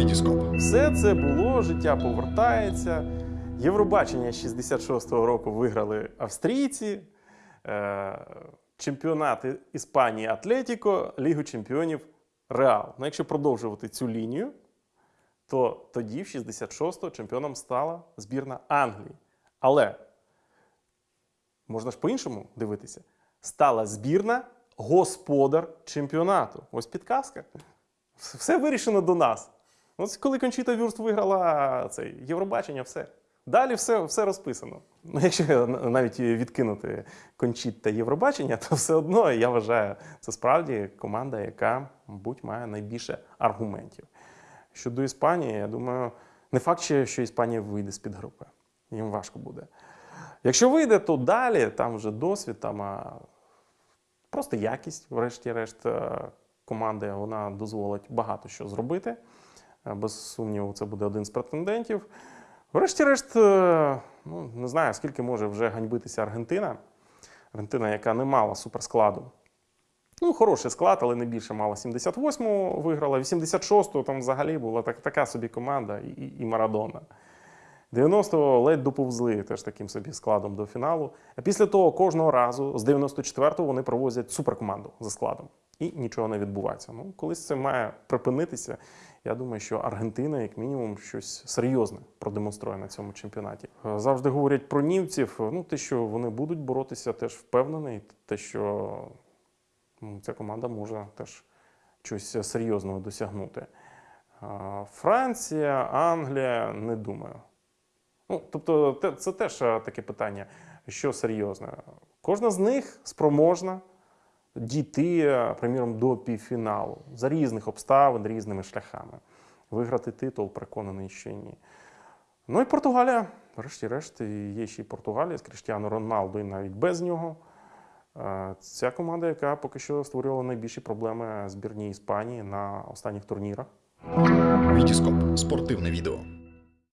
Вітіскоп. Все це було, життя повертається. Євробачення 66-го року виграли австрійці, е, чемпіонати Іспанії Атлетіко, Лігу чемпіонів Реал. Ну, якщо продовжувати цю лінію, то тоді, в 66-го, чемпіоном стала збірна Англії. Але можна ж по-іншому дивитися. Стала збірна господар чемпіонату. Ось підказка. Все вирішено до нас. Ось коли Кончіта Вюрст виграла це Євробачення, все. Далі все, все розписано. Ну, якщо навіть відкинути Кончіт та Євробачення, то все одно я вважаю, це справді команда, яка, мабуть, має найбільше аргументів. Щодо Іспанії, я думаю, не факт, що Іспанія вийде з-під групи. Їм важко буде. Якщо вийде, то далі там вже досвід, там а, просто якість, врешті-решт, е, команди вона дозволить багато що зробити. Е, Без сумніву, це буде один з претендентів. Врешті-решт, е, ну, не знаю, скільки може вже ганьбитися Аргентина. Аргентина, яка не мала суперскладу. Ну, хороший склад, але не більше мала 78-му виграла. 86-го там взагалі була так, така собі команда і, і, і Марадона. 90-го ледь доповзли теж таким собі складом до фіналу. А після того кожного разу з 94-го вони провозять суперкоманду за складом. І нічого не відбувається. Ну, колись це має припинитися. Я думаю, що Аргентина, як мінімум, щось серйозне продемонструє на цьому чемпіонаті. Е, Завжди говорять про німців. Ну, те, що вони будуть боротися, теж впевнений. Те, що ну, ця команда може теж щось серйозного досягнути. Е, Франція, Англія, не думаю. Ну, тобто, це теж е, таке питання, що серйозне. Кожна з них спроможна дійти, е, приміром, до півфіналу за різних обставин, різними шляхами. Виграти титул, переконаний, що ні. Ну і Португалія, врешті-решт, є ще й Португалія з Кріштіану Роналду, і навіть без нього. Е, Ця команда, яка поки що створювала найбільші проблеми збірній Іспанії на останніх турнірах. Вітіскоп. Спортивне відео.